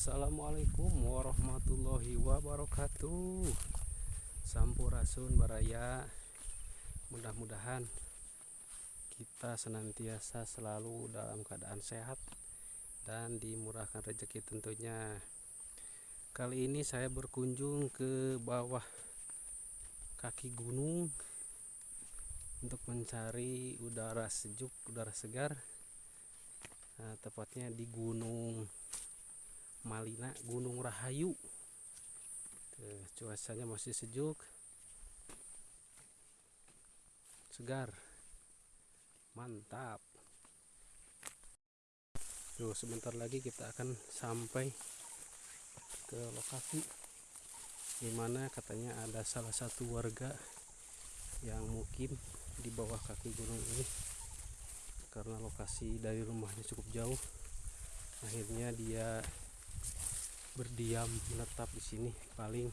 Assalamualaikum warahmatullahi wabarakatuh. Sampurasun Baraya. Mudah-mudahan kita senantiasa selalu dalam keadaan sehat dan dimurahkan rezeki tentunya. Kali ini saya berkunjung ke bawah kaki gunung untuk mencari udara sejuk, udara segar nah, tepatnya di Gunung Malina Gunung Rahayu. Tuh, cuacanya masih sejuk. Segar. Mantap. Tuh, sebentar lagi kita akan sampai ke lokasi di mana katanya ada salah satu warga yang mungkin di bawah kaki gunung ini. Karena lokasi dari rumahnya cukup jauh akhirnya dia berdiam menetap di sini paling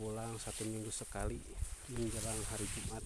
pulang satu minggu sekali menjelang hari Jumat